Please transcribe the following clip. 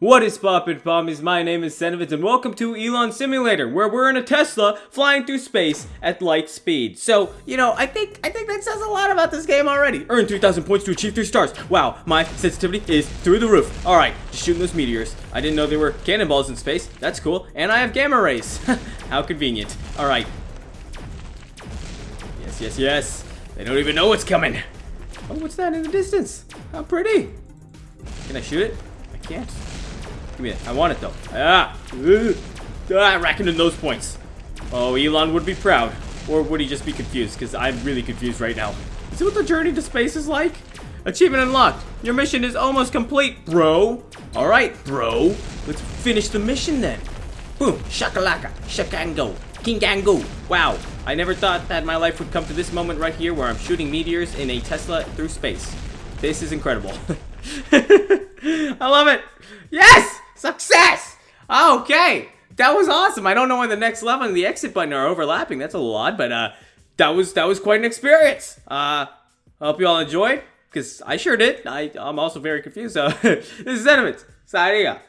What is poppin' pommies? My name is Senovitz and welcome to Elon Simulator, where we're in a Tesla flying through space at light speed. So, you know, I think I think that says a lot about this game already. Earn 3,000 points to achieve 3 stars. Wow, my sensitivity is through the roof. Alright, just shooting those meteors. I didn't know there were cannonballs in space. That's cool. And I have gamma rays. How convenient. Alright. Yes, yes, yes. They don't even know what's coming. Oh, what's that in the distance? How pretty. Can I shoot it? I can't. Give me that. I want it though. Ah! Ah, racking in those points. Oh, Elon would be proud. Or would he just be confused? Because I'm really confused right now. It what the journey to space is like? Achievement unlocked. Your mission is almost complete, bro. Alright, bro. Let's finish the mission then. Boom. Shakalaka. Shakango. Kingango. Wow. I never thought that my life would come to this moment right here where I'm shooting meteors in a Tesla through space. This is incredible. I love it. Yes! Success! Okay. That was awesome. I don't know when the next level and the exit button are overlapping. That's a lot, but uh, that was that was quite an experience. Uh, I hope you all enjoyed, because I sure did. I, I'm also very confused. So, this is Sentiments. Signing up.